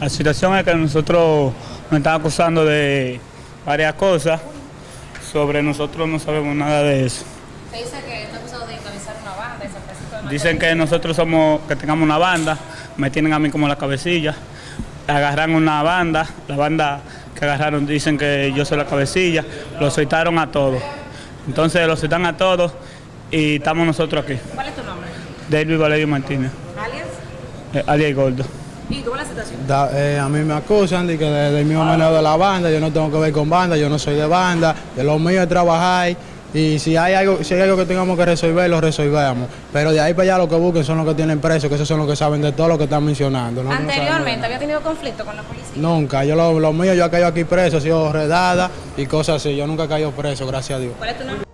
La situación es que nosotros nos están acusando de varias cosas. Sobre nosotros no sabemos nada de eso. Se dice que está acusado de encabezar una banda de San Francisco de Macorís. Dicen que nosotros somos, que tengamos una banda, me tienen a mí como la cabecilla. Agarran una banda, la banda que agarraron dicen que yo soy la cabecilla, lo soltaron a todos. Entonces lo soltan a todos y estamos nosotros aquí. ¿Cuál es tu nombre? David Valerio Martínez, ¿Alias? eh, alias Gordo. ¿Y es la situación? Da- eh, a mí me acusan de que de- del mismo manejo de la banda, yo no tengo que ver con banda, yo no soy de banda, de lo mío es trabajar y si hay algo, si hay algo que tengamos que resolver, lo resolvemos. Pero de ahí para allá lo que busquen son los que tienen presos, que esos son los que saben de todo lo que están mencionando. de Anteriormente había tenido conflicto con la policía. Nunca, yo lo, lo mío yo he caído aquí preso, he sido redada y cosas así, yo nunca he caído preso, gracias a Dios. ¿Cuál es tu nombre?